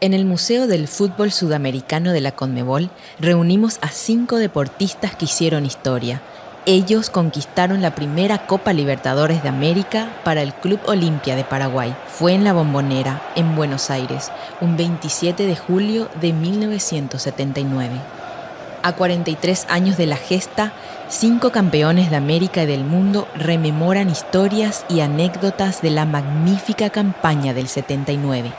En el Museo del Fútbol Sudamericano de la Conmebol reunimos a cinco deportistas que hicieron historia. Ellos conquistaron la primera Copa Libertadores de América para el Club Olimpia de Paraguay. Fue en la Bombonera, en Buenos Aires, un 27 de julio de 1979. A 43 años de la gesta, cinco campeones de América y del mundo rememoran historias y anécdotas de la magnífica campaña del 79.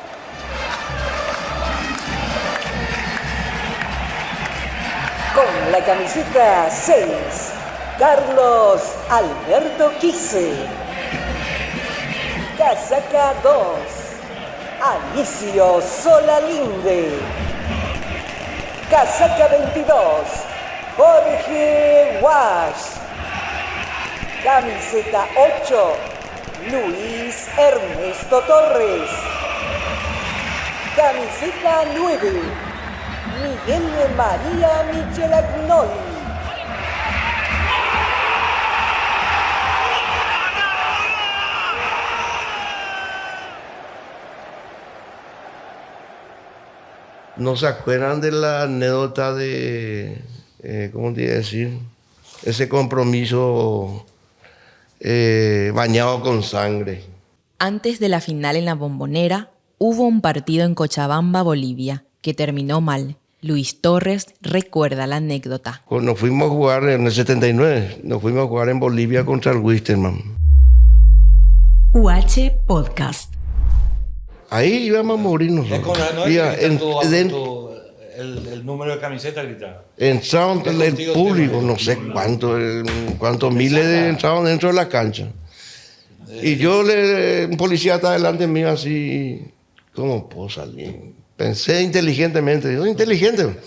Con la camiseta 6, Carlos Alberto Quise. Casaca 2, Anicio Solalinde. Casaca 22, Jorge Wash. Camiseta 8, Luis Ernesto Torres. Camiseta 9, Miguel María Michelagnoli. ¿No se acuerdan de la anécdota de, eh, ¿cómo te iba a decir? Ese compromiso eh, bañado con sangre. Antes de la final en la Bombonera, hubo un partido en Cochabamba, Bolivia, que terminó mal. Luis Torres recuerda la anécdota. Cuando nos fuimos a jugar en el 79, nos fuimos a jugar en Bolivia contra el Wisterman. UH Podcast. Ahí íbamos a morir nosotros. no Mira, en- el, el número de camiseta grita. entraron Es el público, no sé cuánto, eh, cuántos miles de entraron dentro de la cancha. Y yo, le, un policía está delante mío así, ¿cómo puedo salir? Pensé inteligentemente, digo, inteligente.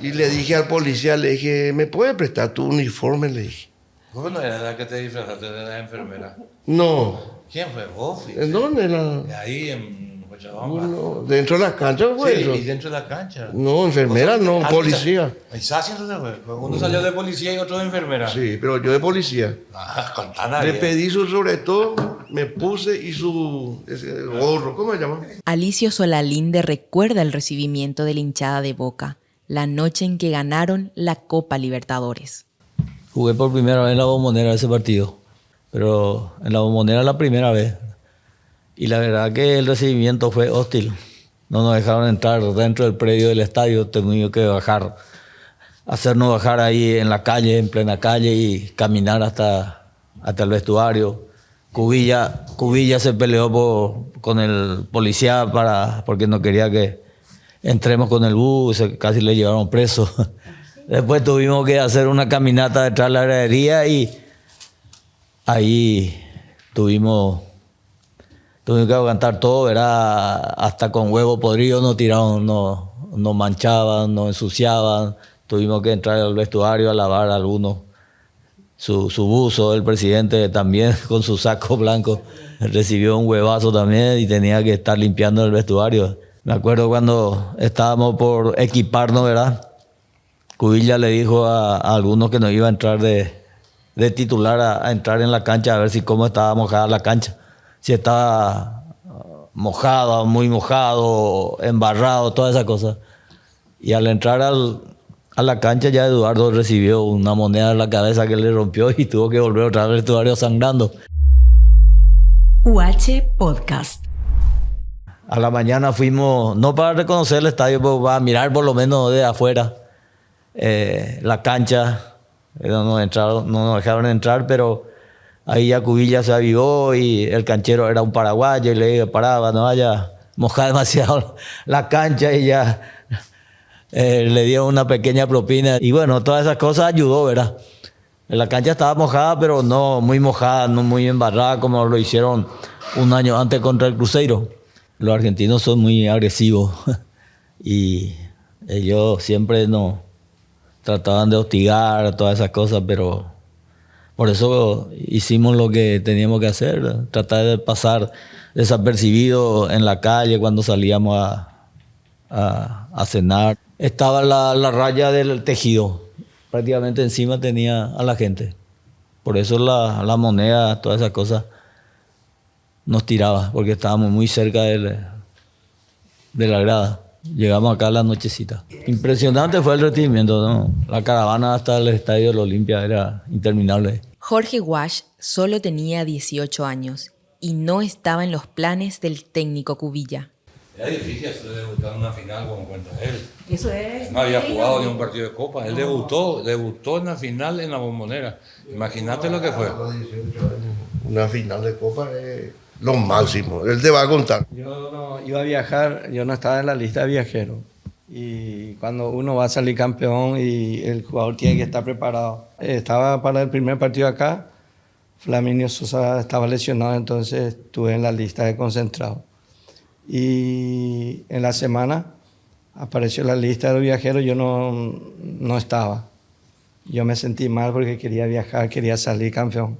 Y le dije al policía, le dije, ¿me puede prestar tu uniforme? Le dije, ¿Vos no era la que te disfrazaste de la enfermera? no, ¿Quién fue? ¿Vos? fuiste? ¿en dónde? La, Ahí en Cochabamba. no, ¿Dentro de la cancha fue Sí, eso? y dentro de la cancha. No, enfermera no, Ah, policía. Ahí está haciendo Uno salió de policía y otro de enfermera. Sí, pero yo de policía. Ah, contá Le pedí su sobre todo, me puse y su ese gorro, ¿cómo se llama? Alicio Solalinde recuerda el recibimiento de la hinchada de Boca, la noche en que ganaron la Copa Libertadores. Jugué por primera vez en la bombonera ese partido, pero en la bombonera la primera vez. Y la verdad que el recibimiento fue hostil. No nos dejaron entrar dentro del predio del estadio, tuvimos que bajar, hacernos bajar ahí en la calle, en plena calle y caminar hasta, hasta el vestuario. Cubilla, Cubilla se peleó con el policía para, porque no quería que entremos con el bus, casi le llevaron preso. Después tuvimos que hacer una caminata detrás de la gradería y ahí tuvimos, tuvimos que aguantar todo, era hasta con huevo podrido nos tiraron, nos, nos manchaban, nos ensuciaban, tuvimos que entrar al vestuario a lavar algunos su, su buzo, el presidente también con su saco blanco recibió un huevazo también y tenía que estar limpiando el vestuario. Me acuerdo cuando estábamos por equiparnos, ¿verdad? Cubilla le dijo a, a algunos que nos iba a entrar de, de titular a, a entrar en la cancha a ver si cómo estaba mojada la cancha. Si estaba ah, mojada, muy mojado, embarrado, todas esas cosas. Y al entrar al- a la cancha ya Eduardo recibió una moneda en la cabeza que le rompió y tuvo que volver otra vez al vestuario sangrando. UH Podcast. A la mañana fuimos, no para reconocer el estadio, pero para mirar por lo menos de afuera eh, la cancha. Eh, No nos, no dejaron entrar, pero ahí ya Cubilla se avivó y el canchero era un paraguayo y le dije, paraba, no vaya mojar demasiado la cancha y ya eh, le dio una pequeña propina. Y bueno, todas esas cosas ayudó, ¿verdad? La cancha estaba mojada, pero no muy mojada, no muy embarrada como lo hicieron un año antes contra el Cruzeiro. Los argentinos son muy agresivos y ellos siempre nos trataban de hostigar, todas esas cosas, pero por eso hicimos lo que teníamos que hacer, tratar de pasar desapercibido en la calle cuando salíamos a, a- cenar. Estaba la, la raya del tejido, prácticamente encima tenía a la gente. Por eso la, la moneda, todas esas cosas, nos tiraba, porque estábamos muy cerca del, de la grada. Llegamos acá a la nochecita. Impresionante fue el recibimiento, ¿no? La caravana hasta el estadio de la Olimpia era interminable. Jorge Wash solo tenía 18 años y no estaba en los planes del técnico Cubilla. Era difícil hacer debutar en una final como cuenta él. Eso es. No había jugado ni un partido de copa. Él debutó, debutó en la final en la bombonera. Imagínate lo que fue. Una final de copa es lo máximo. Él te va a contar. Yo no iba a viajar, yo no estaba en la lista de viajeros. Y cuando uno va a salir campeón y el jugador tiene que estar preparado. Estaba para el primer partido acá, Flaminio Sosa estaba lesionado, entonces estuve en la lista de concentrado. Y en la semana apareció la lista de los viajeros, yo no, no estaba. Yo me sentí mal porque quería viajar, quería salir campeón.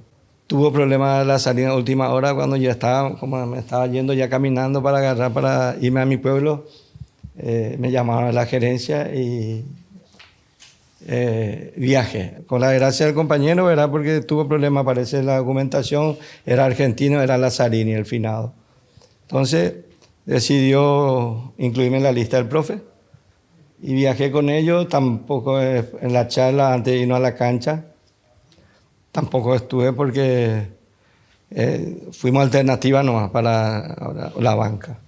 Tuvo problemas la salida a última hora cuando yo estaba, como me estaba yendo ya caminando para agarrar para irme a mi pueblo. eh, me llamaron a la gerencia y eh, viaje. Con la gracia del compañero, ¿verdad? Porque tuvo problemas, parece la documentación, era argentino, era Lazzarini, el finado. Entonces decidió incluirme en la lista del profe y viajé con ellos, tampoco eh, en la charla antes de irnos a la cancha, tampoco estuve porque eh, fuimos alternativa nomás para la banca.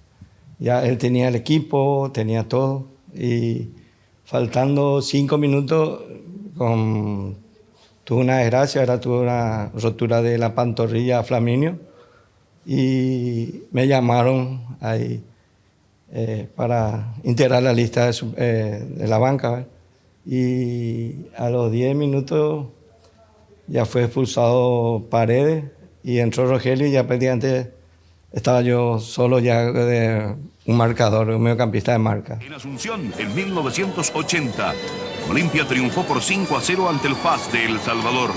Ya él tenía el equipo, tenía todo y faltando cinco minutos con, tuve una desgracia, ahora tuve una rotura de la pantorrilla Flaminio y me llamaron ahí eh, para integrar la lista de, eh, la banca. Y a los 10 minutos ya fue expulsado Paredes y entró Rogelio y ya prácticamente estaba yo solo ya un marcador, un mediocampista de marca. En Asunción, en 1980, Olimpia triunfó por 5 a 0 ante el FAS de El Salvador,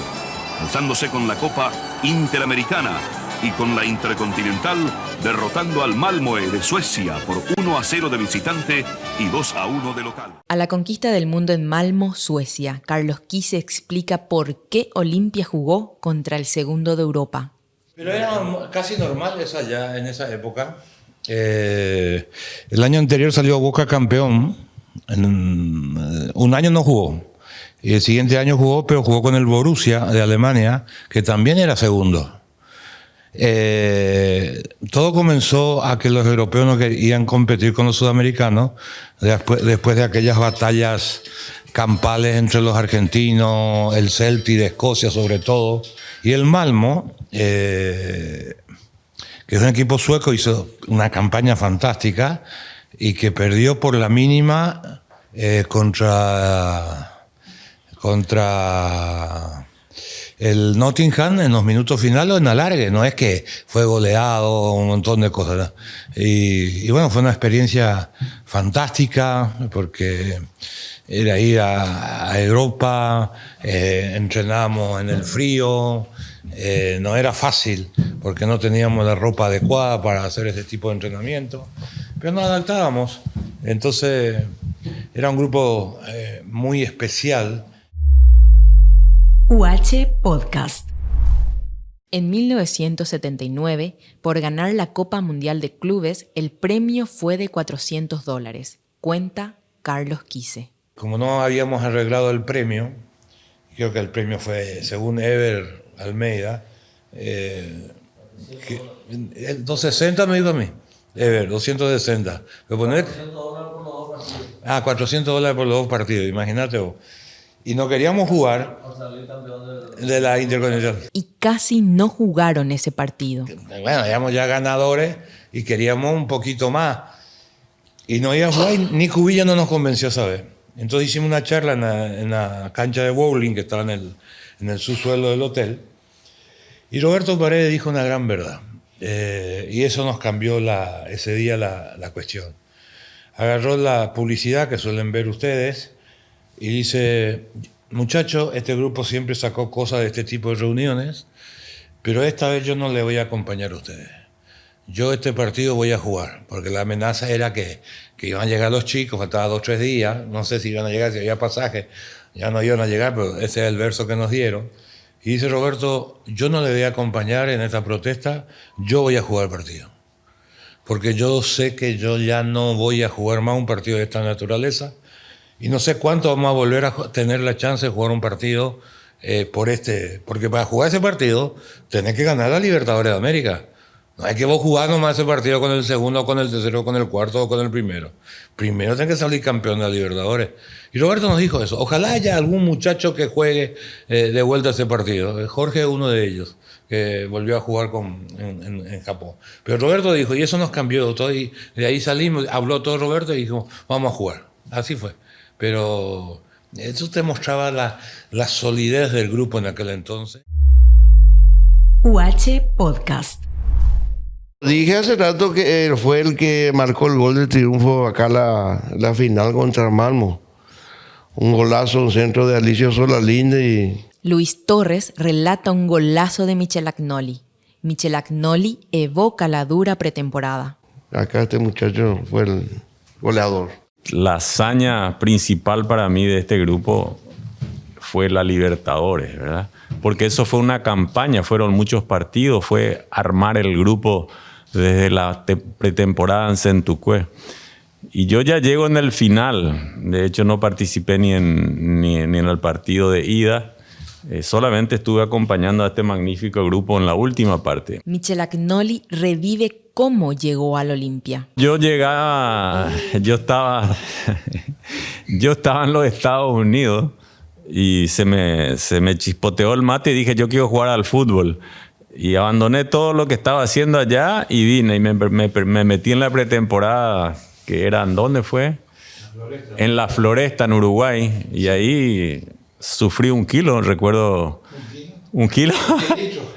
alzándose con la Copa Interamericana y con la Intercontinental, derrotando al Malmö de Suecia por 1 a 0 de visitante y 2 a 1 de local. A la conquista del mundo en Malmo, Suecia, Carlos Quise explica por qué Olimpia jugó contra el segundo de Europa. Pero era casi normal eso allá en esa época. Eh, el año anterior salió Boca campeón. En, eh, un año no jugó. Y el siguiente año jugó, pero jugó con el Borussia de Alemania, que también era segundo. Eh, todo comenzó a que los europeos no querían competir con los sudamericanos después, de aquellas batallas campales entre los argentinos, el Celtic de Escocia sobre todo, y el Malmo, eh, que es un equipo sueco, hizo una campaña fantástica y que perdió por la mínima eh, contra, contra el Nottingham en los minutos finales en alargue, no es que fue goleado, un montón de cosas. ¿no? Y, y bueno, fue una experiencia fantástica porque era ir a, a Europa, eh, entrenábamos en el frío, eh, no era fácil porque no teníamos la ropa adecuada para hacer ese tipo de entrenamiento, pero nos adaptábamos. Entonces era un grupo eh, muy especial. UH Podcast. En 1979, por ganar la Copa Mundial de Clubes, el premio fue de 400 dólares. Cuenta Carlos Quise. Como no habíamos arreglado el premio, creo que el premio fue, según Ever Almeida, eh, que- el 260 me dijo a mí. Ever, 260. Voy a poner- Ah, 400 dólares por los dos partidos, imagínate vos. Y no queríamos jugar de la Intercontinental. Y casi no jugaron ese partido. Bueno, éramos ya ganadores y queríamos un poquito más. Y no iba a jugar y ni Cubilla no nos convenció esa vez. Entonces hicimos una charla en la, en la cancha de bowling que estaba en el, en el subsuelo del hotel. Y Roberto Paredes dijo una gran verdad. Eh, y eso nos cambió la- ese día la, la cuestión. Agarró la publicidad que suelen ver ustedes y dice, muchachos, este grupo siempre sacó cosas de este tipo de reuniones, pero esta vez yo no le voy a acompañar a ustedes. yo este partido voy a jugar, porque la amenaza era que, que iban a llegar los chicos, faltaban dos o tres días, no sé si iban a llegar, si había pasaje, ya no iban a llegar, pero ese es el verso que nos dieron. Y dice Roberto, yo no le voy a acompañar en esta protesta, yo voy a jugar el partido. Porque yo sé que yo ya no voy a jugar más un partido de esta naturaleza y no sé cuánto vamos a volver a tener la chance de jugar un partido eh, por este. Porque para jugar ese partido tenés que ganar la Libertadores de América. No hay que vos jugar nomás ese partido con el segundo, con el tercero, con el cuarto o con el primero. Primero tenés que salir campeón de la Libertadores. Y Roberto nos dijo eso. Ojalá haya algún muchacho que juegue eh, de vuelta ese partido. Eh, Jorge es uno de ellos, que volvió a jugar con, en, Japón. Pero Roberto dijo, y eso nos cambió de ahí salimos, habló todo Roberto y dijo, vamos a jugar. Así fue. Pero eso te mostraba la, la solidez del grupo en aquel entonces. UH Podcast. Dije hace rato que él fue el que marcó el gol de triunfo acá la, la final contra Malmo. Un golazo, un centro de Alicio Solalinde y... Luis Torres relata un golazo de Michel Agnoli. Michel Agnoli evoca la dura pretemporada. Acá este muchacho fue el goleador. La hazaña principal para mí de este grupo fue la Libertadores, ¿verdad? Porque eso fue una campaña, fueron muchos partidos, fue armar el grupo desde la pretemporada en Centucue. Y yo ya llego en el final, de hecho no participé ni en, ni, en el partido de ida, eh, solamente estuve acompañando a este magnífico grupo en la última parte. Michel Agnoli revive cómo llegó al Olimpia. Yo llegaba, yo estaba, yo estaba en los Estados Unidos y se me, se me chispoteó el mate y dije yo quiero jugar al fútbol. Y abandoné todo lo que estaba haciendo allá y vine y me, me, me metí en la pretemporada, que era, ¿dónde fue? En la Floresta, en Uruguay. Y ahí sufrí un kilo, recuerdo. ¿Un kilo?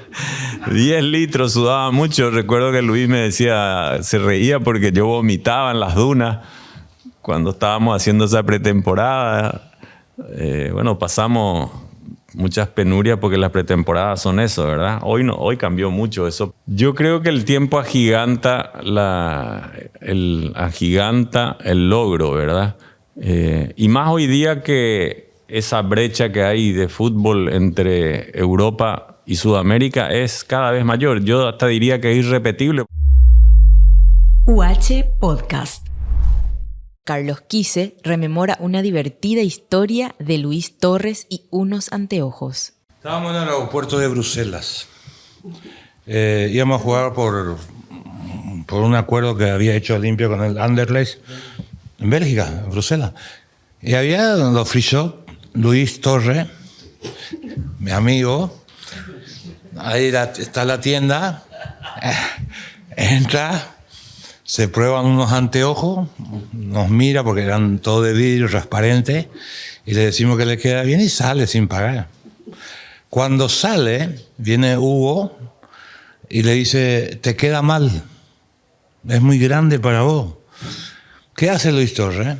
10 litros, sudaba mucho. Recuerdo que Luis me decía, se reía porque yo vomitaba en las dunas cuando estábamos haciendo esa pretemporada. Eh, bueno, pasamos muchas penurias porque las pretemporadas son eso, ¿verdad? Hoy, no, hoy cambió mucho eso. Yo creo que el tiempo agiganta, la, el, agiganta el logro, ¿verdad? Eh, y más hoy día que esa brecha que hay de fútbol entre Europa y Sudamérica es cada vez mayor. Yo hasta diría que es irrepetible. UH Podcast. Carlos Quise rememora una divertida historia de Luis Torres y unos anteojos. Estábamos en el aeropuerto de Bruselas. Eh, íbamos a jugar por, por un acuerdo que había hecho limpio con el Anderlecht en Bélgica, en Bruselas. Y había los free Luis Torres, mi amigo. Ahí está la tienda. Eh, entra se prueban unos anteojos, nos mira porque eran todo de vidrio transparente y le decimos que le queda bien y sale sin pagar. Cuando sale, viene Hugo y le dice, te queda mal, es muy grande para vos. ¿Qué hace Luis Torres?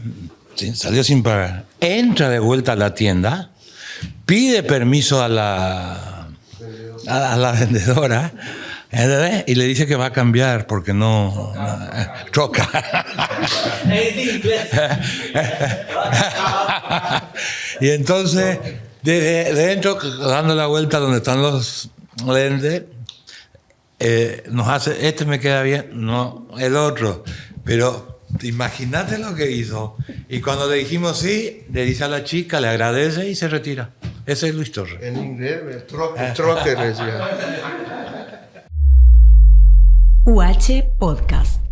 Salió sin pagar. Entra de vuelta a la tienda, pide permiso a la, a la vendedora y le dice que va a cambiar porque no, choca. y entonces, de, dentro, dando la vuelta donde están los lentes, eh, nos hace, este me queda bien, no el otro. Pero imagínate lo que hizo. Y cuando le dijimos sí, le dice a la chica, le agradece y se retira. Ese es Luis Torres. En inglés, troque, decía. UH Podcast.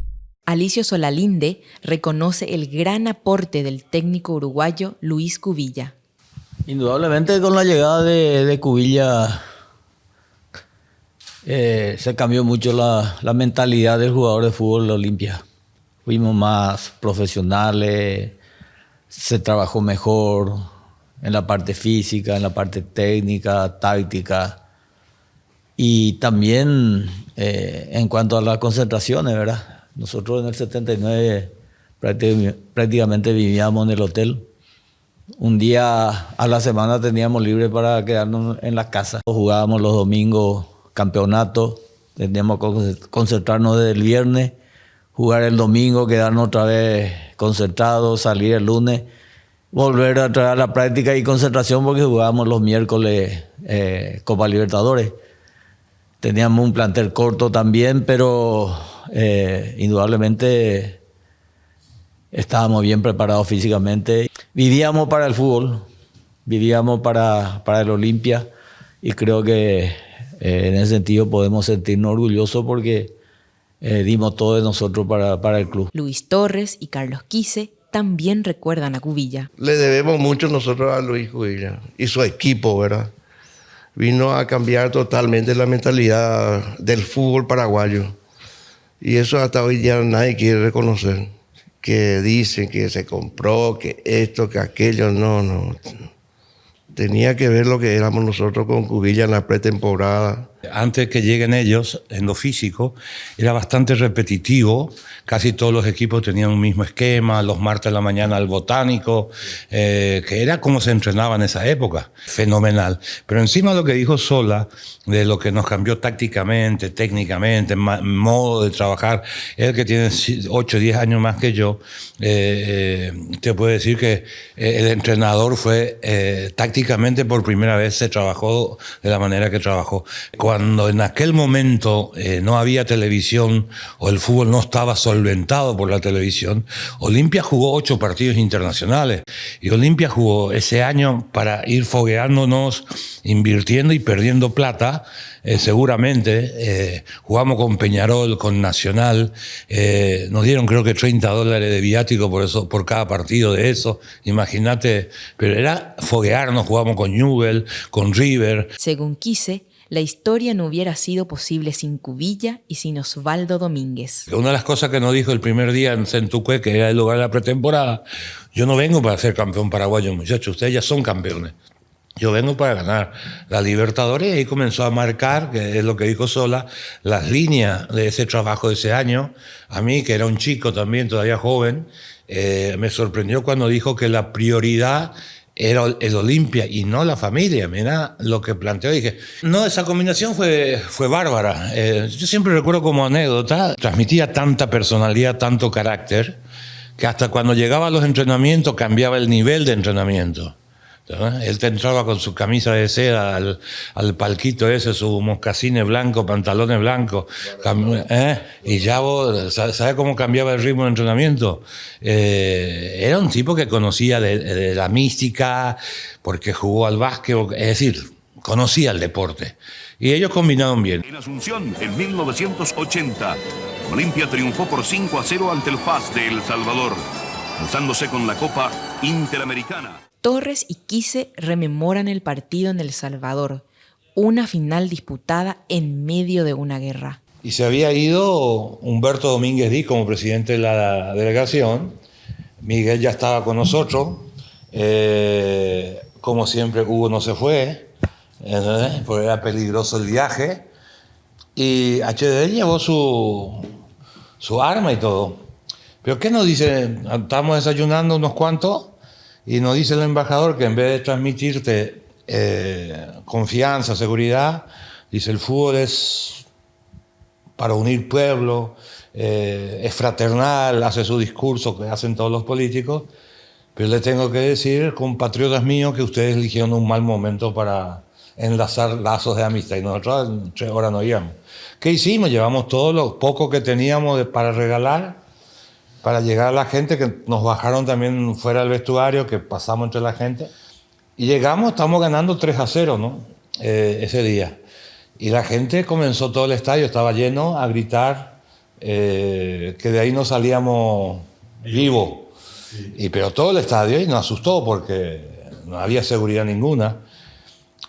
Alicio Solalinde reconoce el gran aporte del técnico uruguayo Luis Cubilla. Indudablemente con la llegada de, Cubilla eh, se cambió mucho la, la, mentalidad del jugador de fútbol de Olimpia. Fuimos más profesionales, se trabajó mejor en la parte física, en la parte técnica, táctica y también eh, en cuanto a las concentraciones, ¿verdad? Nosotros en el 79 prácticamente vivíamos en el hotel. Un día a la semana teníamos libre para quedarnos en la casa. Jugábamos los domingos campeonato Teníamos que concentrarnos desde el viernes, jugar el domingo, quedarnos otra vez concentrados, salir el lunes, volver a traer la práctica y concentración porque jugábamos los miércoles eh, Copa Libertadores. Teníamos un plantel corto también, pero eh, indudablemente estábamos bien preparados físicamente. Vivíamos para el fútbol, vivíamos para, para el Olimpia y creo que eh, en ese sentido podemos sentirnos orgullosos porque eh, dimos todo de nosotros para, para el club. Luis Torres y Carlos Quise también recuerdan a Cubilla. Le debemos mucho nosotros a Luis Cubilla y su equipo, ¿verdad? Vino a cambiar totalmente la mentalidad del fútbol paraguayo. Y eso hasta hoy ya nadie quiere reconocer. Que dicen que se compró, que esto, que aquello, no, no tenía que ver lo que éramos nosotros con Cubilla en la pretemporada. Antes que lleguen ellos, en lo físico, era bastante repetitivo. Casi todos los equipos tenían un mismo esquema, los martes de la mañana al botánico, eh, que era como se entrenaba en esa época. Fenomenal. Pero encima lo que dijo Sola, de lo que nos cambió tácticamente, técnicamente, modo de trabajar, él que tiene 8 o 10 años más que yo, eh, eh, te puede decir que el entrenador fue tácticamente por primera vez se trabajó de la manera que trabajó cuando en aquel momento eh, no había televisión o el fútbol no estaba solventado por la televisión, Olimpia jugó ocho partidos internacionales y Olimpia jugó ese año para ir fogueándonos, invirtiendo y perdiendo plata. Eh, seguramente eh, jugamos con Peñarol, con Nacional, nos dieron creo que 30 dólares de viático por eso, por cada partido de eso. Imagínate, pero era foguearnos, jugamos con Newell, con River. Según Quise, la historia no hubiera sido posible sin Cubilla y sin Osvaldo Domínguez. Una de las cosas que nos dijo el primer día en Centuque, que era el lugar de la pretemporada, yo no vengo para ser campeón paraguayo, muchachos, ustedes ya son campeones. Yo vengo para ganar la Libertadores y comenzó a marcar, que es lo que dijo Sola, las líneas de ese trabajo de ese año. A mí, que era un chico también, todavía joven, eh, me sorprendió cuando dijo que la prioridad era el Olimpia y no la familia. Mira lo que planteó. Dije, no, esa combinación fue, fue bárbara. Eh, yo siempre recuerdo como anécdota, transmitía tanta personalidad, tanto carácter, que hasta cuando llegaba a los entrenamientos cambiaba el nivel de entrenamiento. Él te entraba con su camisa de seda al, al palquito ese, sus moscasines blancos, pantalones blancos, ¿eh? y ya ¿sabes cómo cambiaba el ritmo de entrenamiento? Eh, era un tipo que conocía de, la mística, porque jugó al básquet, es decir, conocía el deporte. Y ellos combinaron bien. En Asunción, en 1980, Olimpia triunfó por 5 a 0 ante el FAS de El Salvador, alzándose con la Copa Interamericana. Torres y Quise rememoran el partido en El Salvador, una final disputada en medio de una guerra. Y se había ido Humberto Domínguez Díaz como presidente de la delegación. Miguel ya estaba con nosotros. Eh, como siempre, Hugo no se fue, porque era peligroso el viaje. Y HDD llevó su, su arma y todo. Pero ¿qué nos dice? Estamos desayunando unos cuantos y nos dice el embajador que en vez de transmitirte eh, confianza, seguridad, dice el fútbol es para unir pueblo, eh, es fraternal, hace su discurso que hacen todos los políticos, pero le tengo que decir, compatriotas míos, que ustedes eligieron un mal momento para enlazar lazos de amistad y nosotros en tres horas no íbamos. ¿Qué hicimos? Llevamos todo lo poco que teníamos para regalar para llegar a la gente, que nos bajaron también fuera del vestuario, que pasamos entre la gente. Y llegamos, estamos ganando 3 a 0, ¿no? Eh, ese día. Y la gente comenzó todo el estadio, estaba lleno, a gritar eh, que de ahí no salíamos vivos. Y, pero todo el estadio y nos asustó porque no había seguridad ninguna.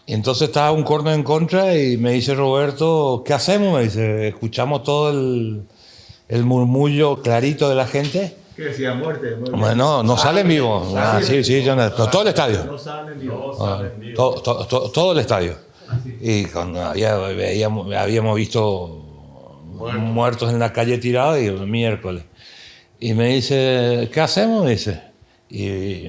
Y entonces estaba un corno en contra y me dice Roberto, ¿qué hacemos? Me dice, escuchamos todo el, el murmullo clarito de la gente. ¿Qué decía? Muerte. Bueno, no salen vivos. Ah, sí, sí, todo el estadio. No salen vivos. Ah, todo, el estadio. Y cuando habíamos, visto muertos en la calle tirados y el miércoles. Y me dice, ¿qué hacemos? Me dice. Y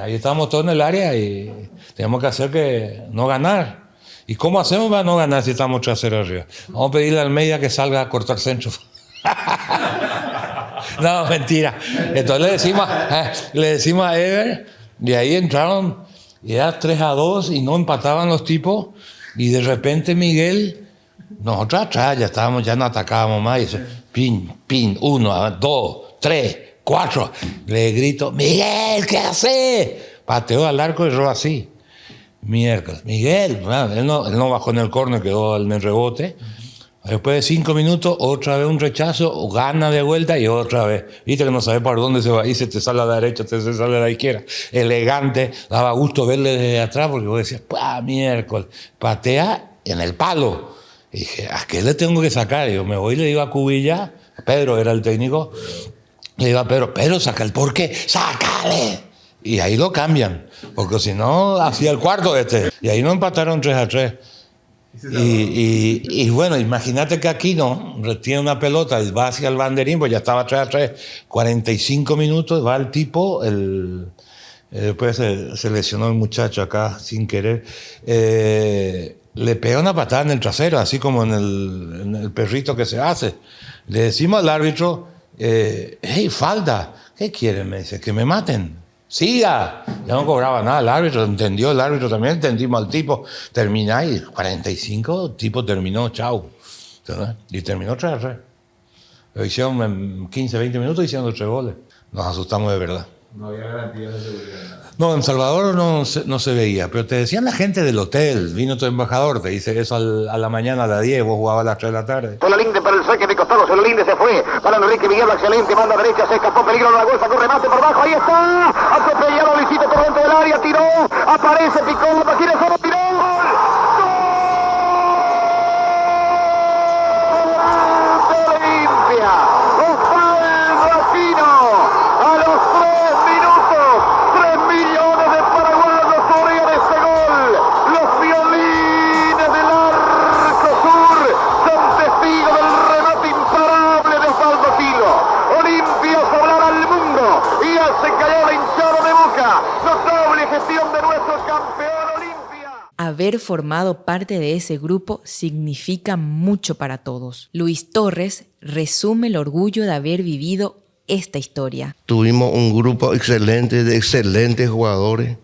ahí estábamos todos en el área y teníamos que hacer que no ganar. ¿Y cómo hacemos para no ganar si estamos 3 0 arriba? Vamos a pedirle al media que salga a cortar centro. no, mentira. Entonces le decimos, eh, le decimos a Ever, de ahí entraron, era 3 a 2 y no empataban los tipos, y de repente Miguel, nosotros atrás ya estábamos, ya no atacábamos más, y dice, pin, pin, uno, dos, tres, cuatro. Le grito, Miguel, ¿qué hace? Pateó al arco y erró así. Miércoles. Miguel, él, no, él no bajó en el córner, quedó en el rebote. Después de cinco minutos, otra vez un rechazo, gana de vuelta y otra vez. Viste que no sabes por dónde se va y se te sale a la derecha, se te sale a la izquierda. Elegante, daba gusto verle desde atrás porque vos decías, ¡pah, miércoles! Patea en el palo. Y dije, ¿a qué le tengo que sacar? Y yo me voy y le digo a Cubilla, Pedro era el técnico, le digo a Pedro, Pedro, saca el por qué, sácale. Y ahí lo cambian, porque si no, hacía el cuarto este. Y ahí no empataron 3 a 3. Y, y, y, bueno, imagínate que aquí no, tiene una pelota y va hacia el banderín, pues ya estaba 3 a 3, 45 minutos, va el tipo, el, eh, después se, se, lesionó el muchacho acá sin querer, eh, le pega una patada en el trasero, así como en el, en el perrito que se hace. Le decimos al árbitro, eh, hey, falda, ¿qué quieren? Me dice, que me maten. Siga. Ya no cobraba nada el árbitro, entendió el árbitro también, entendimos al tipo. Termináis, 45, el tipo terminó, chao. Y terminó 3 a 3. Lo hicieron en 15, 20 minutos hicieron tres goles. Nos asustamos de verdad. No había garantía de seguridad. No, en Salvador no se, no se veía, pero te decían la gente del hotel, vino tu embajador, te dice eso al, a la mañana a las 10, vos jugabas a las 3 de la tarde. Solalinde para el saque de costado, Solalinde se fue, para Enrique Miguel, excelente, manda derecha, se escapó, peligro de la golfa, con remate por bajo, ahí está, atropellado, Luisito por dentro del área, tiró, aparece, picó, la Haber formado parte de ese grupo significa mucho para todos. Luis Torres resume el orgullo de haber vivido esta historia. Tuvimos un grupo excelente de excelentes jugadores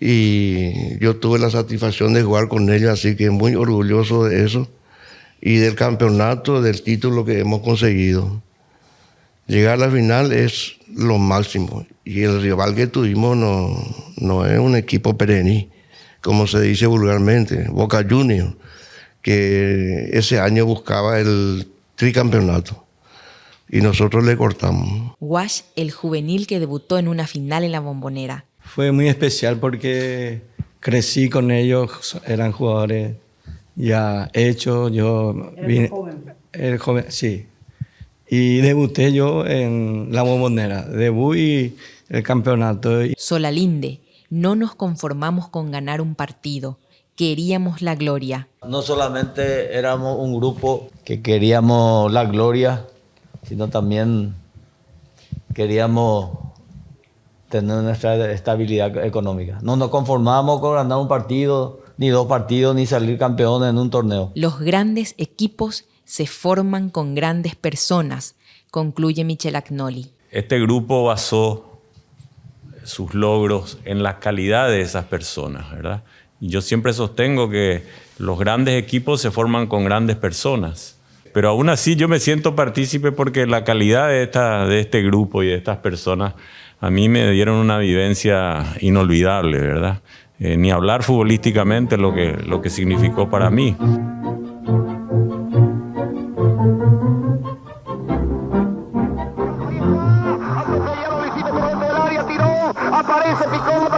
y yo tuve la satisfacción de jugar con ellos, así que muy orgulloso de eso y del campeonato, del título que hemos conseguido. Llegar a la final es lo máximo y el rival que tuvimos no, no es un equipo perení, como se dice vulgarmente, Boca Juniors, que ese año buscaba el tricampeonato y nosotros le cortamos. Wash, el juvenil que debutó en una final en la bombonera. Fue muy especial porque crecí con ellos, eran jugadores ya hechos, yo vine, joven. El joven, sí. Y debuté yo en la bombonera, debut y el campeonato. Solalinde, no nos conformamos con ganar un partido, queríamos la gloria. No solamente éramos un grupo que queríamos la gloria, sino también queríamos tener nuestra estabilidad económica. No nos conformamos con ganar un partido, ni dos partidos, ni salir campeones en un torneo. Los grandes equipos se forman con grandes personas, concluye Michel Agnoli. Este grupo basó sus logros en la calidad de esas personas, ¿verdad? Y yo siempre sostengo que los grandes equipos se forman con grandes personas. Pero aún así yo me siento partícipe porque la calidad de, esta, de este grupo y de estas personas a mí me dieron una vivencia inolvidable, ¿verdad? Eh, ni hablar futbolísticamente lo que, lo que significó para mí. Aparece, picó,